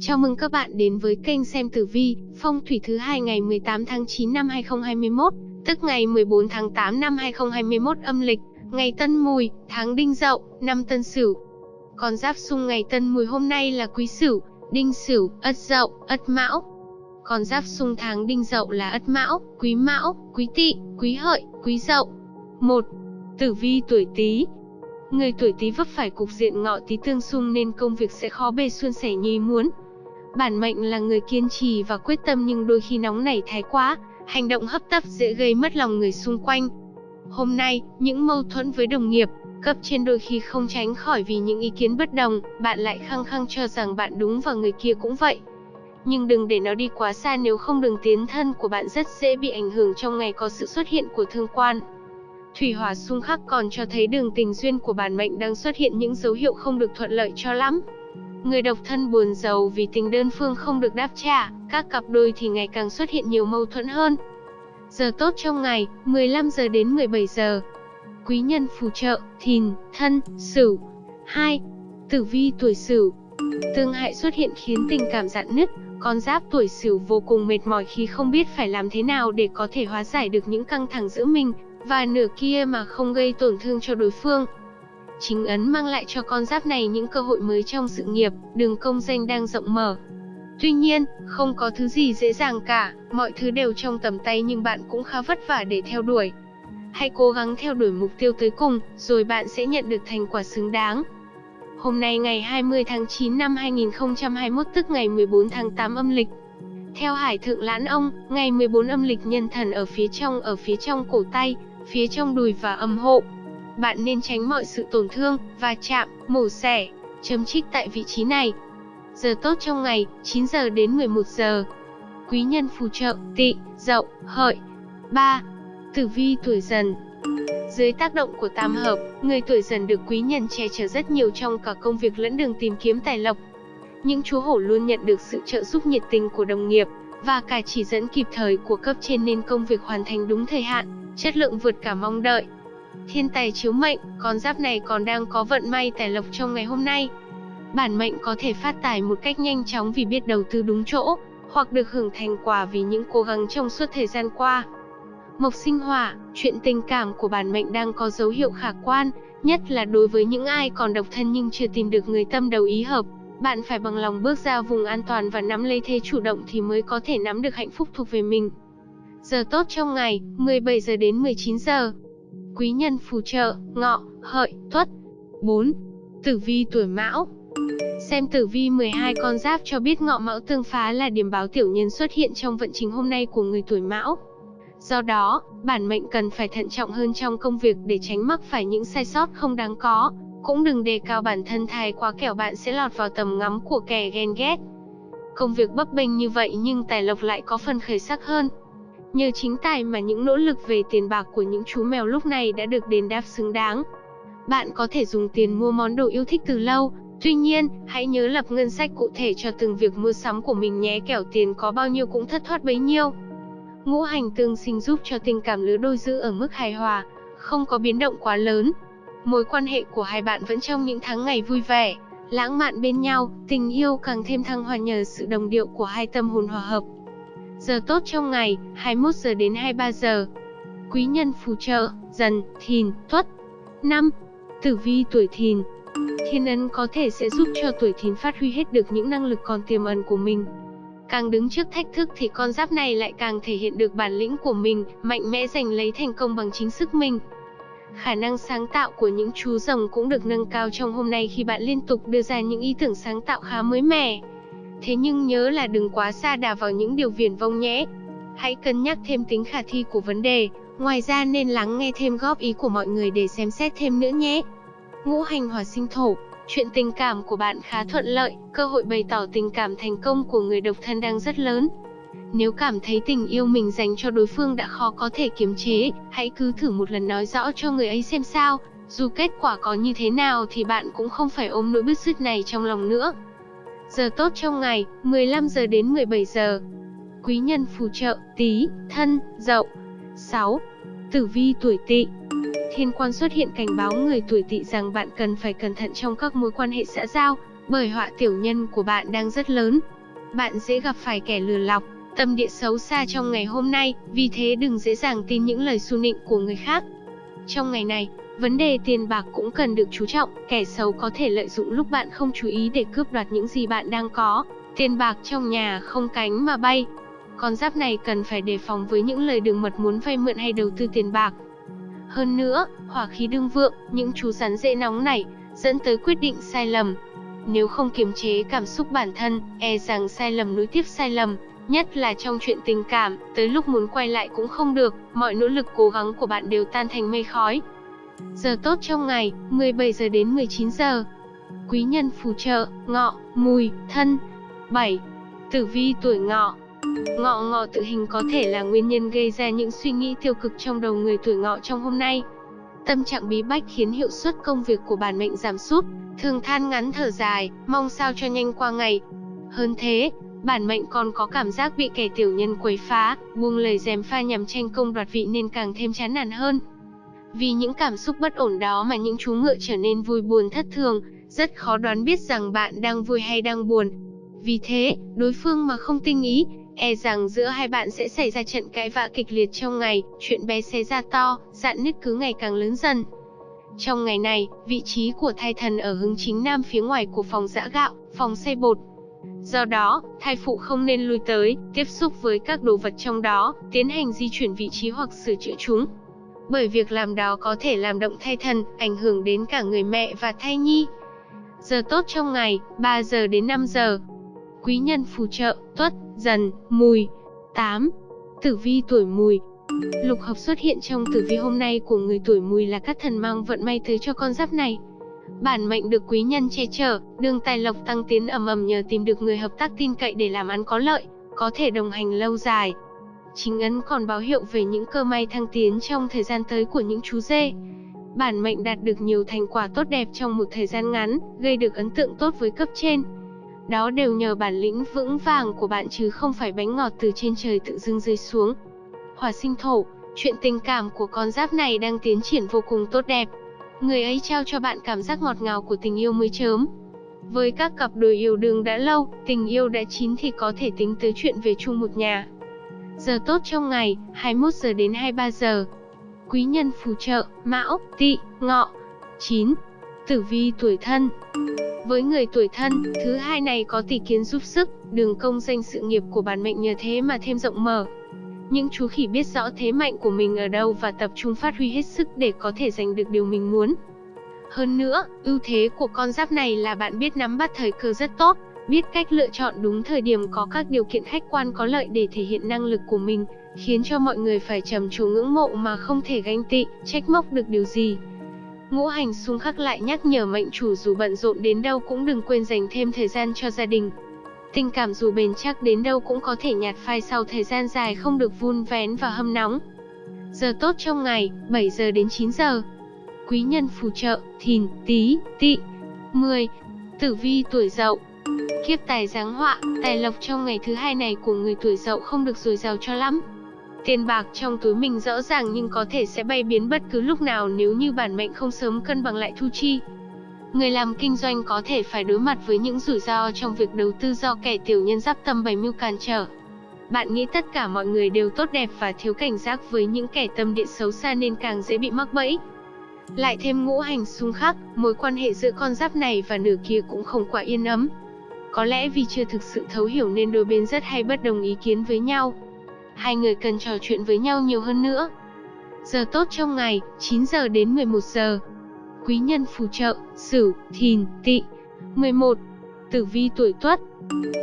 Chào mừng các bạn đến với kênh xem tử vi, phong thủy thứ hai ngày 18 tháng 9 năm 2021, tức ngày 14 tháng 8 năm 2021 âm lịch, ngày Tân Mùi, tháng Đinh Dậu, năm Tân Sửu. Con giáp xung ngày Tân Mùi hôm nay là Quý Sửu, Đinh Sửu, Ất Dậu, Ất Mão. Con giáp xung tháng Đinh Dậu là Ất Mão, Quý Mão, Quý Tỵ, Quý Hợi, Quý Dậu. 1. Tử vi tuổi Tý, Người tuổi Tý vấp phải cục diện ngọ Tý tương xung nên công việc sẽ khó bề suôn sẻ như ý muốn. Bản mệnh là người kiên trì và quyết tâm nhưng đôi khi nóng nảy thái quá, hành động hấp tấp dễ gây mất lòng người xung quanh. Hôm nay, những mâu thuẫn với đồng nghiệp, cấp trên đôi khi không tránh khỏi vì những ý kiến bất đồng, bạn lại khăng khăng cho rằng bạn đúng và người kia cũng vậy. Nhưng đừng để nó đi quá xa nếu không đường tiến thân của bạn rất dễ bị ảnh hưởng trong ngày có sự xuất hiện của thương quan. Thủy hỏa xung khắc còn cho thấy đường tình duyên của bản mệnh đang xuất hiện những dấu hiệu không được thuận lợi cho lắm. Người độc thân buồn giàu vì tình đơn phương không được đáp trả, các cặp đôi thì ngày càng xuất hiện nhiều mâu thuẫn hơn. Giờ tốt trong ngày, 15 giờ đến 17 giờ. Quý nhân phù trợ, thìn, thân, sửu. 2. Tử vi tuổi sửu. Tương hại xuất hiện khiến tình cảm dạn nứt, con giáp tuổi sửu vô cùng mệt mỏi khi không biết phải làm thế nào để có thể hóa giải được những căng thẳng giữa mình và nửa kia mà không gây tổn thương cho đối phương. Chính ấn mang lại cho con giáp này những cơ hội mới trong sự nghiệp, đường công danh đang rộng mở. Tuy nhiên, không có thứ gì dễ dàng cả, mọi thứ đều trong tầm tay nhưng bạn cũng khá vất vả để theo đuổi. Hãy cố gắng theo đuổi mục tiêu tới cùng, rồi bạn sẽ nhận được thành quả xứng đáng. Hôm nay ngày 20 tháng 9 năm 2021 tức ngày 14 tháng 8 âm lịch. Theo Hải Thượng Lãn Ông, ngày 14 âm lịch nhân thần ở phía trong ở phía trong cổ tay, phía trong đùi và âm hộ. Bạn nên tránh mọi sự tổn thương, va chạm, mổ xẻ, chấm trích tại vị trí này. Giờ tốt trong ngày, 9 giờ đến 11 giờ. Quý nhân phù trợ, tỵ, dậu, hợi. 3. Tử vi tuổi dần Dưới tác động của tam hợp, người tuổi dần được quý nhân che chở rất nhiều trong cả công việc lẫn đường tìm kiếm tài lộc. Những chú hổ luôn nhận được sự trợ giúp nhiệt tình của đồng nghiệp, và cả chỉ dẫn kịp thời của cấp trên nên công việc hoàn thành đúng thời hạn, chất lượng vượt cả mong đợi. Thiên tài chiếu mệnh, con giáp này còn đang có vận may tài lộc trong ngày hôm nay. Bản mệnh có thể phát tài một cách nhanh chóng vì biết đầu tư đúng chỗ, hoặc được hưởng thành quả vì những cố gắng trong suốt thời gian qua. Mộc sinh hỏa, chuyện tình cảm của bản mệnh đang có dấu hiệu khả quan, nhất là đối với những ai còn độc thân nhưng chưa tìm được người tâm đầu ý hợp. Bạn phải bằng lòng bước ra vùng an toàn và nắm lấy thế chủ động thì mới có thể nắm được hạnh phúc thuộc về mình. Giờ tốt trong ngày, 17 giờ đến 19 giờ. Quý nhân phù trợ, ngọ, hợi, tuất. 4. Tử vi tuổi mão Xem tử vi 12 con giáp cho biết ngọ mão tương phá là điểm báo tiểu nhân xuất hiện trong vận trình hôm nay của người tuổi mão. Do đó, bản mệnh cần phải thận trọng hơn trong công việc để tránh mắc phải những sai sót không đáng có. Cũng đừng đề cao bản thân thái quá kẻo bạn sẽ lọt vào tầm ngắm của kẻ ghen ghét. Công việc bấp bênh như vậy nhưng tài lộc lại có phần khởi sắc hơn. Nhờ chính tài mà những nỗ lực về tiền bạc của những chú mèo lúc này đã được đền đáp xứng đáng. Bạn có thể dùng tiền mua món đồ yêu thích từ lâu, tuy nhiên, hãy nhớ lập ngân sách cụ thể cho từng việc mua sắm của mình nhé kẻo tiền có bao nhiêu cũng thất thoát bấy nhiêu. Ngũ hành tương sinh giúp cho tình cảm lứa đôi giữ ở mức hài hòa, không có biến động quá lớn. Mối quan hệ của hai bạn vẫn trong những tháng ngày vui vẻ, lãng mạn bên nhau, tình yêu càng thêm thăng hoa nhờ sự đồng điệu của hai tâm hồn hòa hợp. Giờ tốt trong ngày, 21 giờ đến 23 giờ. Quý nhân phù trợ, dần, thìn, tuất. 5. Tử vi tuổi thìn Thiên ấn có thể sẽ giúp cho tuổi thìn phát huy hết được những năng lực còn tiềm ẩn của mình. Càng đứng trước thách thức thì con giáp này lại càng thể hiện được bản lĩnh của mình, mạnh mẽ giành lấy thành công bằng chính sức mình. Khả năng sáng tạo của những chú rồng cũng được nâng cao trong hôm nay khi bạn liên tục đưa ra những ý tưởng sáng tạo khá mới mẻ. Thế nhưng nhớ là đừng quá xa đà vào những điều viển vông nhé. Hãy cân nhắc thêm tính khả thi của vấn đề, ngoài ra nên lắng nghe thêm góp ý của mọi người để xem xét thêm nữa nhé. Ngũ hành hỏa sinh thổ, chuyện tình cảm của bạn khá thuận lợi, cơ hội bày tỏ tình cảm thành công của người độc thân đang rất lớn. Nếu cảm thấy tình yêu mình dành cho đối phương đã khó có thể kiềm chế, hãy cứ thử một lần nói rõ cho người ấy xem sao, dù kết quả có như thế nào thì bạn cũng không phải ôm nỗi bứt rứt này trong lòng nữa. Giờ tốt trong ngày, 15 giờ đến 17 giờ. Quý nhân phù trợ, tí, thân, dậu. 6. Tử vi tuổi tỵ Thiên quan xuất hiện cảnh báo người tuổi tỵ rằng bạn cần phải cẩn thận trong các mối quan hệ xã giao, Bởi họa tiểu nhân của bạn đang rất lớn. Bạn dễ gặp phải kẻ lừa lọc, tâm địa xấu xa trong ngày hôm nay, vì thế đừng dễ dàng tin những lời xu nịnh của người khác. Trong ngày này, vấn đề tiền bạc cũng cần được chú trọng, kẻ xấu có thể lợi dụng lúc bạn không chú ý để cướp đoạt những gì bạn đang có. Tiền bạc trong nhà không cánh mà bay. Con giáp này cần phải đề phòng với những lời đường mật muốn vay mượn hay đầu tư tiền bạc. Hơn nữa, hỏa khí đương vượng, những chú rắn dễ nóng này, dẫn tới quyết định sai lầm. Nếu không kiềm chế cảm xúc bản thân, e rằng sai lầm nối tiếp sai lầm, nhất là trong chuyện tình cảm, tới lúc muốn quay lại cũng không được, mọi nỗ lực cố gắng của bạn đều tan thành mây khói. Giờ tốt trong ngày, 17 giờ đến 19 giờ. Quý nhân phù trợ, ngọ, mùi, thân. 7. Tử vi tuổi ngọ Ngọ ngọ tự hình có thể là nguyên nhân gây ra những suy nghĩ tiêu cực trong đầu người tuổi ngọ trong hôm nay. Tâm trạng bí bách khiến hiệu suất công việc của bản mệnh giảm sút, thường than ngắn thở dài, mong sao cho nhanh qua ngày. Hơn thế, bản mệnh còn có cảm giác bị kẻ tiểu nhân quấy phá, buông lời dèm pha nhằm tranh công đoạt vị nên càng thêm chán nản hơn. Vì những cảm xúc bất ổn đó mà những chú ngựa trở nên vui buồn thất thường, rất khó đoán biết rằng bạn đang vui hay đang buồn. Vì thế, đối phương mà không tinh ý, e rằng giữa hai bạn sẽ xảy ra trận cãi vã kịch liệt trong ngày, chuyện bé xé ra to, dạn nứt cứ ngày càng lớn dần. Trong ngày này, vị trí của thai thần ở hướng chính nam phía ngoài của phòng giã gạo, phòng xay bột. Do đó, thai phụ không nên lui tới, tiếp xúc với các đồ vật trong đó, tiến hành di chuyển vị trí hoặc sửa chữa chúng. Bởi việc làm đó có thể làm động thai thần, ảnh hưởng đến cả người mẹ và thai nhi. Giờ tốt trong ngày, 3 giờ đến 5 giờ. Quý nhân phù trợ, tuất, dần, mùi. 8. Tử vi tuổi mùi Lục hợp xuất hiện trong tử vi hôm nay của người tuổi mùi là các thần mang vận may tới cho con giáp này. Bản mệnh được quý nhân che chở, đường tài lộc tăng tiến ầm ầm nhờ tìm được người hợp tác tin cậy để làm ăn có lợi, có thể đồng hành lâu dài. Chính ấn còn báo hiệu về những cơ may thăng tiến trong thời gian tới của những chú dê. Bản mệnh đạt được nhiều thành quả tốt đẹp trong một thời gian ngắn, gây được ấn tượng tốt với cấp trên. Đó đều nhờ bản lĩnh vững vàng của bạn chứ không phải bánh ngọt từ trên trời tự dưng rơi xuống. Hỏa sinh thổ, chuyện tình cảm của con giáp này đang tiến triển vô cùng tốt đẹp. Người ấy trao cho bạn cảm giác ngọt ngào của tình yêu mới chớm. Với các cặp đôi yêu đương đã lâu, tình yêu đã chín thì có thể tính tới chuyện về chung một nhà. Giờ tốt trong ngày, 21 giờ đến 23 giờ. Quý nhân phù trợ, Mão, Tỵ, Ngọ. 9. Tử vi tuổi thân với người tuổi thân, thứ hai này có tỷ kiến giúp sức, đường công danh sự nghiệp của bản mệnh nhờ thế mà thêm rộng mở. Những chú khỉ biết rõ thế mạnh của mình ở đâu và tập trung phát huy hết sức để có thể giành được điều mình muốn. Hơn nữa, ưu thế của con giáp này là bạn biết nắm bắt thời cơ rất tốt, biết cách lựa chọn đúng thời điểm có các điều kiện khách quan có lợi để thể hiện năng lực của mình, khiến cho mọi người phải trầm trồ ngưỡng mộ mà không thể ganh tị, trách móc được điều gì. Ngũ hành xung khắc lại nhắc nhở mệnh chủ dù bận rộn đến đâu cũng đừng quên dành thêm thời gian cho gia đình. Tình cảm dù bền chắc đến đâu cũng có thể nhạt phai sau thời gian dài không được vun vén và hâm nóng. Giờ tốt trong ngày, 7 giờ đến 9 giờ. Quý nhân phù trợ, thìn, tí, tị. 10. Tử vi tuổi dậu Kiếp tài giáng họa, tài lộc trong ngày thứ hai này của người tuổi dậu không được dồi dào cho lắm. Tiền bạc trong túi mình rõ ràng nhưng có thể sẽ bay biến bất cứ lúc nào nếu như bản mệnh không sớm cân bằng lại thu chi. Người làm kinh doanh có thể phải đối mặt với những rủi ro trong việc đầu tư do kẻ tiểu nhân giáp tâm bày mưu cản trở. Bạn nghĩ tất cả mọi người đều tốt đẹp và thiếu cảnh giác với những kẻ tâm địa xấu xa nên càng dễ bị mắc bẫy. Lại thêm ngũ hành xung khắc, mối quan hệ giữa con giáp này và nửa kia cũng không quá yên ấm. Có lẽ vì chưa thực sự thấu hiểu nên đôi bên rất hay bất đồng ý kiến với nhau hai người cần trò chuyện với nhau nhiều hơn nữa. Giờ tốt trong ngày, 9 giờ đến 11 giờ. Quý nhân phù trợ, Sửu, Thìn, Tỵ. 11. Tử vi tuổi Tuất.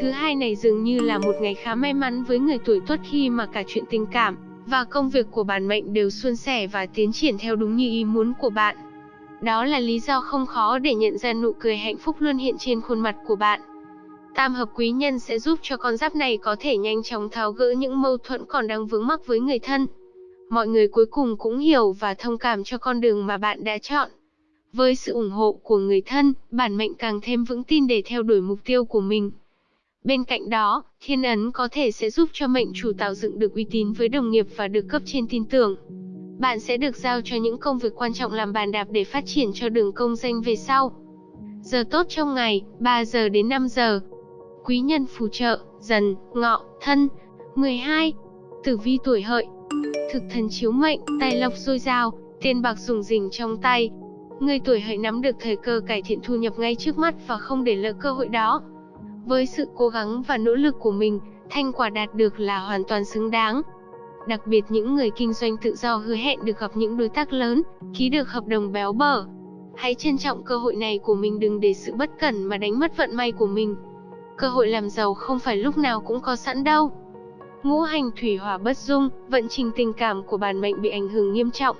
Thứ hai này dường như là một ngày khá may mắn với người tuổi Tuất khi mà cả chuyện tình cảm và công việc của bản mệnh đều suôn sẻ và tiến triển theo đúng như ý muốn của bạn. Đó là lý do không khó để nhận ra nụ cười hạnh phúc luôn hiện trên khuôn mặt của bạn. Tam hợp quý nhân sẽ giúp cho con giáp này có thể nhanh chóng tháo gỡ những mâu thuẫn còn đang vướng mắc với người thân. Mọi người cuối cùng cũng hiểu và thông cảm cho con đường mà bạn đã chọn. Với sự ủng hộ của người thân, bản mệnh càng thêm vững tin để theo đuổi mục tiêu của mình. Bên cạnh đó, thiên ấn có thể sẽ giúp cho mệnh chủ tạo dựng được uy tín với đồng nghiệp và được cấp trên tin tưởng. Bạn sẽ được giao cho những công việc quan trọng làm bàn đạp để phát triển cho đường công danh về sau. Giờ tốt trong ngày, 3 giờ đến 5 giờ. Quý nhân phù trợ, dần, ngọ, thân. 12. Tử vi tuổi hợi. Thực thần chiếu mệnh, tài lộc dồi dào, tiền bạc dùng rình trong tay. Người tuổi hợi nắm được thời cơ cải thiện thu nhập ngay trước mắt và không để lỡ cơ hội đó. Với sự cố gắng và nỗ lực của mình, thành quả đạt được là hoàn toàn xứng đáng. Đặc biệt những người kinh doanh tự do hứa hẹn được gặp những đối tác lớn, ký được hợp đồng béo bở. Hãy trân trọng cơ hội này của mình đừng để sự bất cẩn mà đánh mất vận may của mình. Cơ hội làm giàu không phải lúc nào cũng có sẵn đâu. Ngũ hành thủy hỏa bất dung, vận trình tình cảm của bản mệnh bị ảnh hưởng nghiêm trọng.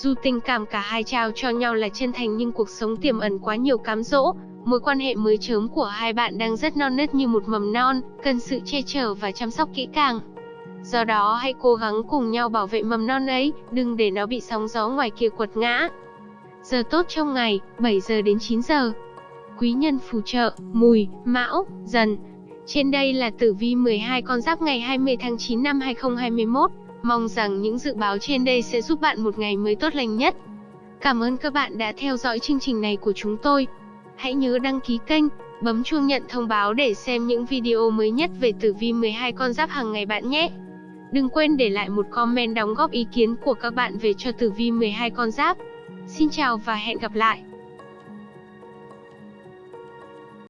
Dù tình cảm cả hai trao cho nhau là chân thành nhưng cuộc sống tiềm ẩn quá nhiều cám dỗ, mối quan hệ mới chớm của hai bạn đang rất non nớt như một mầm non, cần sự che chở và chăm sóc kỹ càng. Do đó hãy cố gắng cùng nhau bảo vệ mầm non ấy, đừng để nó bị sóng gió ngoài kia quật ngã. Giờ tốt trong ngày, 7 giờ đến 9 giờ. Quý nhân phù trợ, mùi, mão, dần. Trên đây là tử vi 12 con giáp ngày 20 tháng 9 năm 2021. Mong rằng những dự báo trên đây sẽ giúp bạn một ngày mới tốt lành nhất. Cảm ơn các bạn đã theo dõi chương trình này của chúng tôi. Hãy nhớ đăng ký kênh, bấm chuông nhận thông báo để xem những video mới nhất về tử vi 12 con giáp hàng ngày bạn nhé. Đừng quên để lại một comment đóng góp ý kiến của các bạn về cho tử vi 12 con giáp. Xin chào và hẹn gặp lại!